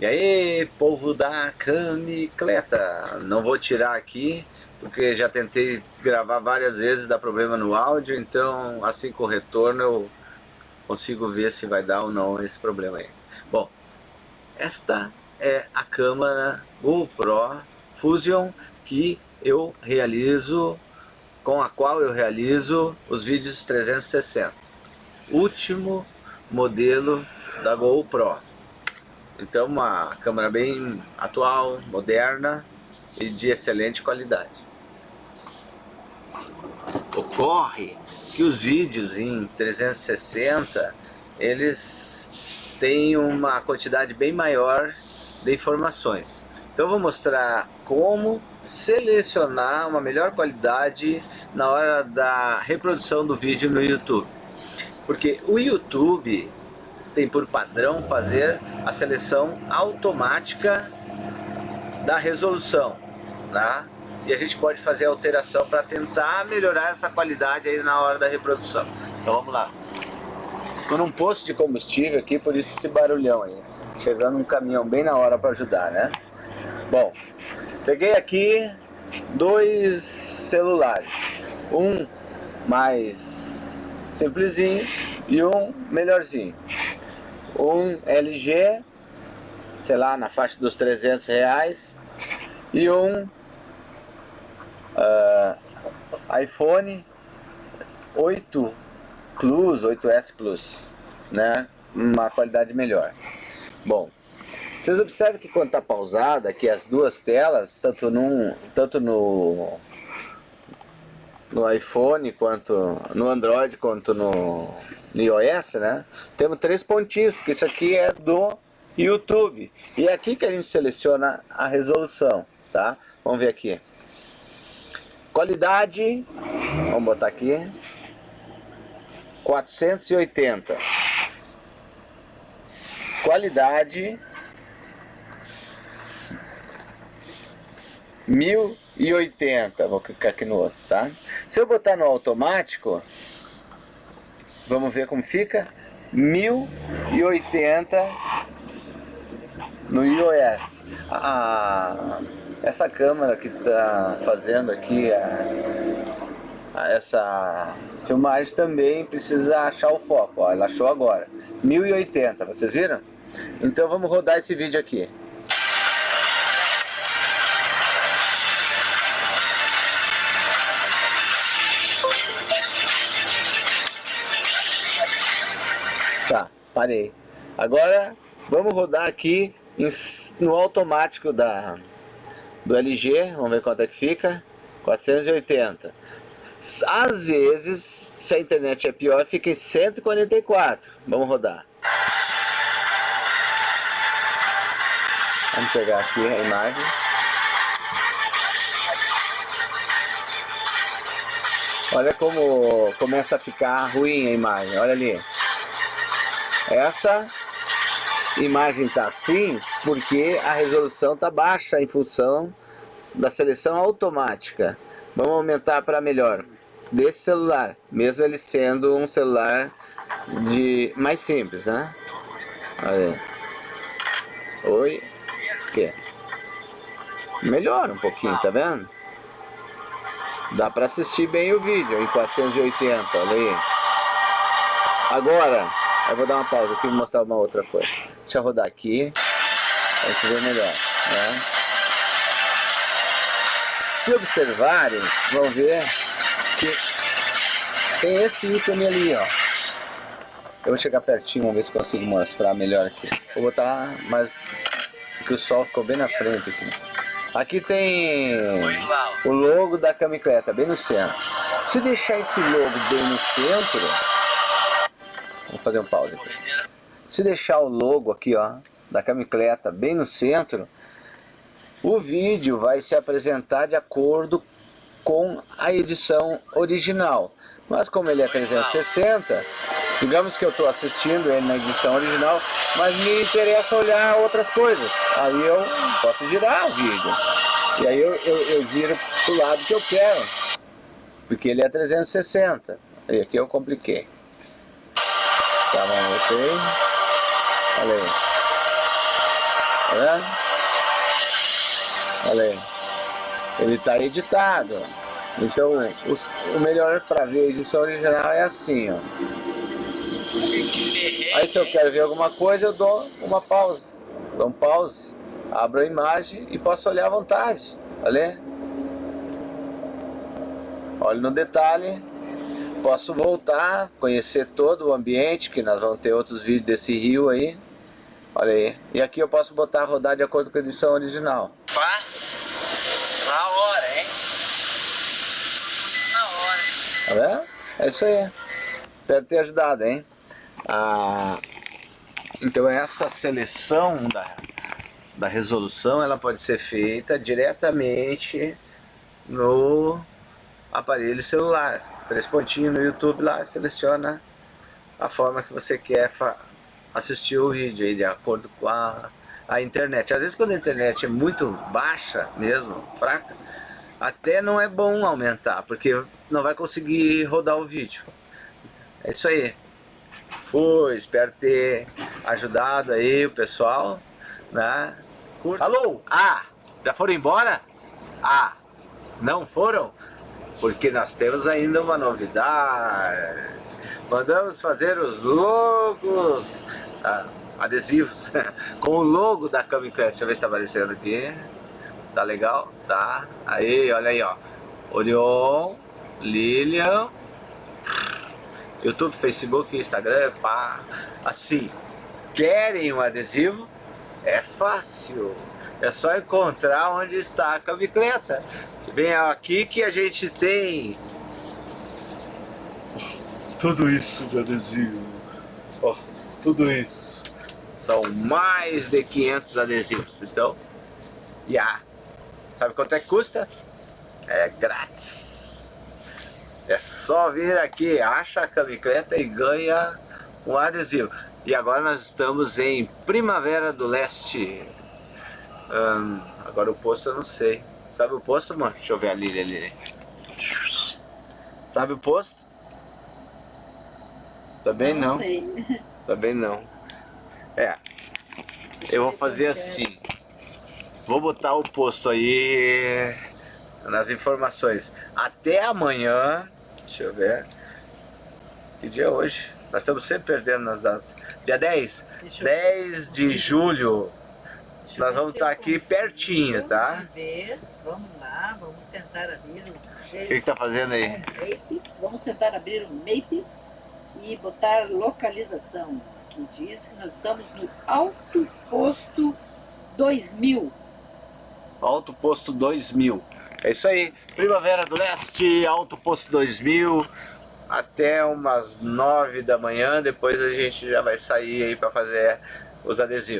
E aí, povo da camicleta, não vou tirar aqui, porque já tentei gravar várias vezes, dá problema no áudio, então assim com o retorno eu consigo ver se vai dar ou não esse problema aí. Bom, esta é a câmera GoPro Fusion que eu realizo, com a qual eu realizo os vídeos 360. Último modelo da GoPro. Então uma câmera bem atual, moderna e de excelente qualidade. Ocorre que os vídeos em 360 eles têm uma quantidade bem maior de informações. Então vou mostrar como selecionar uma melhor qualidade na hora da reprodução do vídeo no YouTube. Porque o YouTube tem por padrão fazer a seleção automática da resolução, tá? E a gente pode fazer alteração para tentar melhorar essa qualidade aí na hora da reprodução. Então vamos lá. Estou num posto de combustível aqui, por isso esse barulhão aí. Chegando um caminhão bem na hora para ajudar, né? Bom, peguei aqui dois celulares. Um mais simplesinho e um melhorzinho um LG, sei lá, na faixa dos 300 reais, e um uh, iPhone 8 Plus, 8S Plus, né? Uma qualidade melhor. Bom, vocês observam que quando está pausada, aqui as duas telas, tanto, num, tanto no, no iPhone, quanto no Android, quanto no, iOS, né? Temos três pontinhos, porque isso aqui é do YouTube. E é aqui que a gente seleciona a resolução, tá? Vamos ver aqui. Qualidade, vamos botar aqui, 480. Qualidade, 1080. Vou clicar aqui no outro, tá? Se eu botar no automático, Vamos ver como fica. 1080 no iOS. Ah, essa câmera que está fazendo aqui a, a essa filmagem também precisa achar o foco. Ó, ela achou agora. 1080, vocês viram? Então vamos rodar esse vídeo aqui. Parei. Agora vamos rodar aqui no automático da, do LG. Vamos ver quanto é que fica. 480. Às vezes, se a internet é pior, fica em 144. Vamos rodar. Vamos pegar aqui a imagem. Olha como começa a ficar ruim a imagem, olha ali. Essa imagem está assim porque a resolução está baixa em função da seleção automática. Vamos aumentar para melhor desse celular, mesmo ele sendo um celular de mais simples, né? Olha. Oi. Que? Melhora um pouquinho, tá vendo? Dá para assistir bem o vídeo em 480, olha aí. Agora, eu vou dar uma pausa aqui e mostrar uma outra coisa. Deixa eu rodar aqui, pra gente ver melhor. Né? Se observarem, vão ver que tem esse ícone ali, ó. Eu vou chegar pertinho, vamos ver se consigo mostrar melhor aqui. Vou botar mais... que o sol ficou bem na frente aqui. Aqui tem o logo da camicleta, bem no centro. Se deixar esse logo bem no centro, Vamos fazer um pause aqui. Se deixar o logo aqui, ó, da camicleta bem no centro, o vídeo vai se apresentar de acordo com a edição original. Mas como ele é 360, digamos que eu estou assistindo ele na edição original, mas me interessa olhar outras coisas. Aí eu posso girar o vídeo. E aí eu, eu, eu giro para o lado que eu quero. Porque ele é 360. E aqui eu compliquei. Tá bom, ok. Olha. Tá? Olha aí. Ele está editado. Então, os, o melhor para ver a edição original é assim, ó. Aí se eu quero ver alguma coisa, eu dou uma pausa. Dou um pause, abro a imagem e posso olhar à vontade. Olha. Olha no detalhe. Posso voltar, conhecer todo o ambiente, que nós vamos ter outros vídeos desse rio aí. Olha aí. E aqui eu posso botar rodar de acordo com a edição original. Pá. Na hora, hein? Na hora. Tá vendo? É isso aí. Espero ter ajudado, hein? Ah, então essa seleção da, da resolução ela pode ser feita diretamente no aparelho celular. Três pontinhos no YouTube lá, seleciona a forma que você quer assistir o vídeo aí, de acordo com a, a internet. Às vezes quando a internet é muito baixa mesmo, fraca, até não é bom aumentar, porque não vai conseguir rodar o vídeo. É isso aí. Foi, espero ter ajudado aí o pessoal, né? Curta. Alô? Ah, já foram embora? Ah, não foram? Porque nós temos ainda uma novidade. Mandamos fazer os logos ah, adesivos com o logo da Camicraft. Deixa eu ver se tá aparecendo aqui. Tá legal? Tá. Aí, olha aí, ó. Orion, Lilian, YouTube, Facebook, Instagram, pá. Assim, querem um adesivo? É fácil. É só encontrar onde está a camicleta. Vem aqui que a gente tem tudo isso de adesivo. Ó, oh, tudo isso. São mais de 500 adesivos. Então, já. Yeah. Sabe quanto é que custa? É grátis. É só vir aqui, acha a camicleta e ganha um adesivo. E agora nós estamos em Primavera do Leste. Hum, agora o posto eu não sei. Sabe o posto, mano? Deixa eu ver ali, ali. Sabe o posto? Também não. não. Sei. Também não. É. Deixa eu vou fazer assim. Vou botar o posto aí nas informações. Até amanhã. Deixa eu ver. Que dia é hoje? Nós estamos sempre perdendo nas datas. Dia 10. 10 de julho. Nós vamos estar aqui pertinho, tá? Vamos lá, vamos tentar abrir o... O que está fazendo aí? Mapes. Vamos tentar abrir o Mapes e botar localização. Aqui diz que nós estamos no Alto Posto 2000. Alto Posto 2000. É isso aí. Primavera do Leste, Alto Posto 2000. Até umas 9 da manhã. Depois a gente já vai sair aí para fazer os adesivos.